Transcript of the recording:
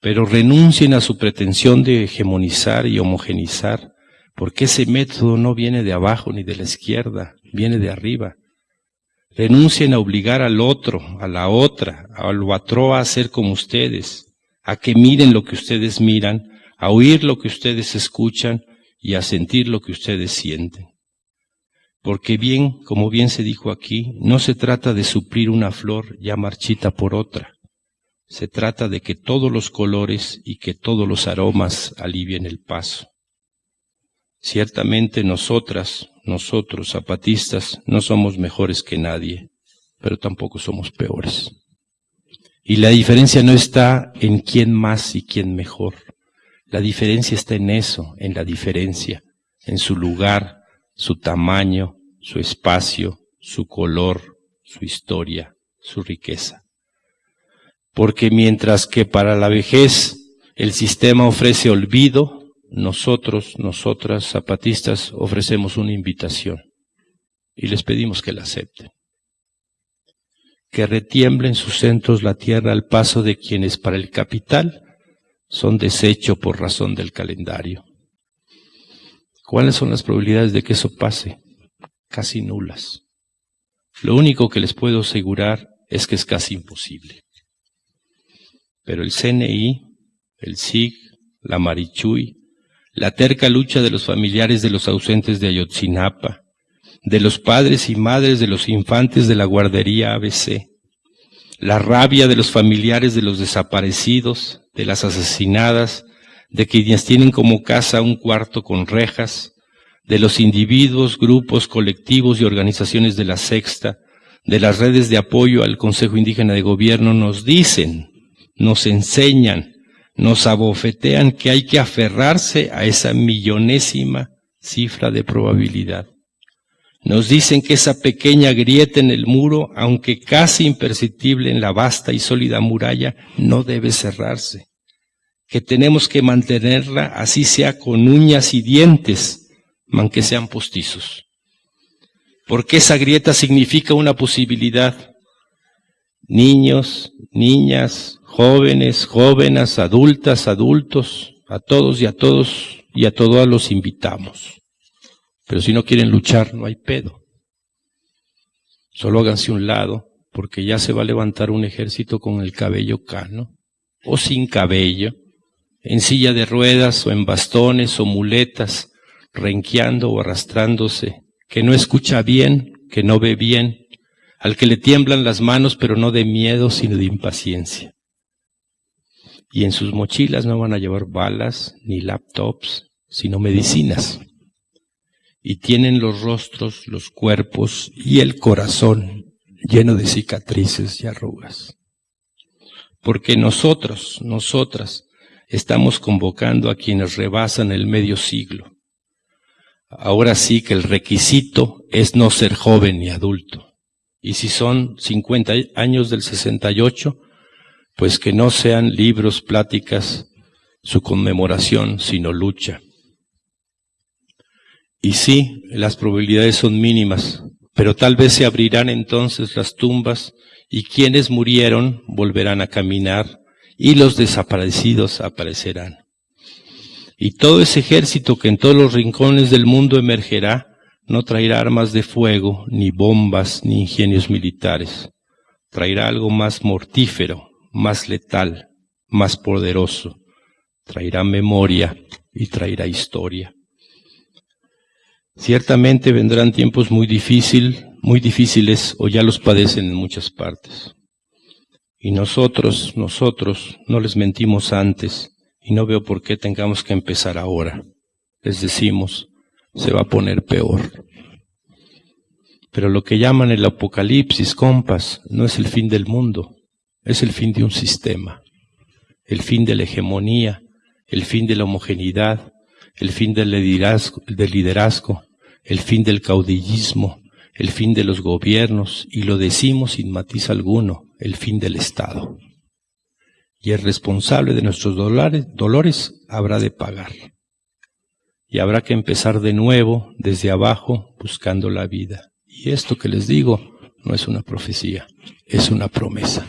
pero renuncien a su pretensión de hegemonizar y homogenizar, porque ese método no viene de abajo ni de la izquierda, viene de arriba. Renuncien a obligar al otro, a la otra, al otro a hacer como ustedes, a que miren lo que ustedes miran, a oír lo que ustedes escuchan y a sentir lo que ustedes sienten. Porque bien, como bien se dijo aquí, no se trata de suplir una flor ya marchita por otra. Se trata de que todos los colores y que todos los aromas alivien el paso. Ciertamente nosotras, nosotros, zapatistas, no somos mejores que nadie, pero tampoco somos peores. Y la diferencia no está en quién más y quién mejor. La diferencia está en eso, en la diferencia, en su lugar, su tamaño, su espacio, su color, su historia, su riqueza. Porque mientras que para la vejez el sistema ofrece olvido, nosotros, nosotras, zapatistas, ofrecemos una invitación y les pedimos que la acepten. Que retiemble en sus centros la tierra al paso de quienes para el capital son desecho por razón del calendario. ¿Cuáles son las probabilidades de que eso pase? Casi nulas. Lo único que les puedo asegurar es que es casi imposible. Pero el CNI, el SIG, la Marichuy, la terca lucha de los familiares de los ausentes de Ayotzinapa, de los padres y madres de los infantes de la guardería ABC, la rabia de los familiares de los desaparecidos, de las asesinadas, de quienes tienen como casa un cuarto con rejas, de los individuos, grupos, colectivos y organizaciones de la sexta, de las redes de apoyo al Consejo Indígena de Gobierno, nos dicen, nos enseñan, nos abofetean que hay que aferrarse a esa millonésima cifra de probabilidad. Nos dicen que esa pequeña grieta en el muro, aunque casi imperceptible en la vasta y sólida muralla, no debe cerrarse. Que tenemos que mantenerla así sea con uñas y dientes, aunque sean postizos. Porque esa grieta significa una posibilidad. Niños, niñas, jóvenes, jóvenes, adultas, adultos, a todos y a todos y a todos los invitamos. Pero si no quieren luchar, no hay pedo. Solo háganse un lado, porque ya se va a levantar un ejército con el cabello cano, o sin cabello, en silla de ruedas, o en bastones, o muletas, renqueando o arrastrándose, que no escucha bien, que no ve bien, al que le tiemblan las manos, pero no de miedo, sino de impaciencia. Y en sus mochilas no van a llevar balas ni laptops, sino medicinas y tienen los rostros, los cuerpos y el corazón lleno de cicatrices y arrugas. Porque nosotros, nosotras, estamos convocando a quienes rebasan el medio siglo. Ahora sí que el requisito es no ser joven ni adulto. Y si son 50 años del 68, pues que no sean libros, pláticas, su conmemoración, sino lucha. Y sí, las probabilidades son mínimas, pero tal vez se abrirán entonces las tumbas y quienes murieron volverán a caminar y los desaparecidos aparecerán. Y todo ese ejército que en todos los rincones del mundo emergerá no traerá armas de fuego, ni bombas, ni ingenios militares. Traerá algo más mortífero, más letal, más poderoso. Traerá memoria y traerá historia. Ciertamente vendrán tiempos muy difíciles, muy difíciles o ya los padecen en muchas partes. Y nosotros, nosotros no les mentimos antes y no veo por qué tengamos que empezar ahora. Les decimos, se va a poner peor. Pero lo que llaman el apocalipsis, compas, no es el fin del mundo, es el fin de un sistema, el fin de la hegemonía, el fin de la homogeneidad, el fin del liderazgo, el fin del caudillismo, el fin de los gobiernos, y lo decimos sin matiz alguno, el fin del Estado. Y el responsable de nuestros dolores habrá de pagar. Y habrá que empezar de nuevo, desde abajo, buscando la vida. Y esto que les digo no es una profecía, es una promesa.